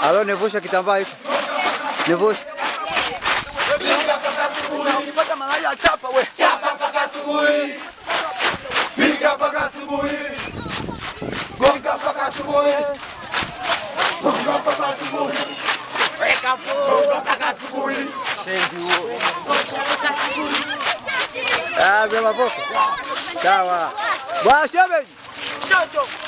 Halo, nevusha kitambaa hicho. Nevusha. Nilipata malaya chapa we. Chapa mpaka asubuhi. Piga mpaka asubuhi. Gonga mpaka asubuhi. Gonga mpaka asubuhi. Weka full. Ah, pela boca. Calma. Baixa, velho. Tchau, tchau.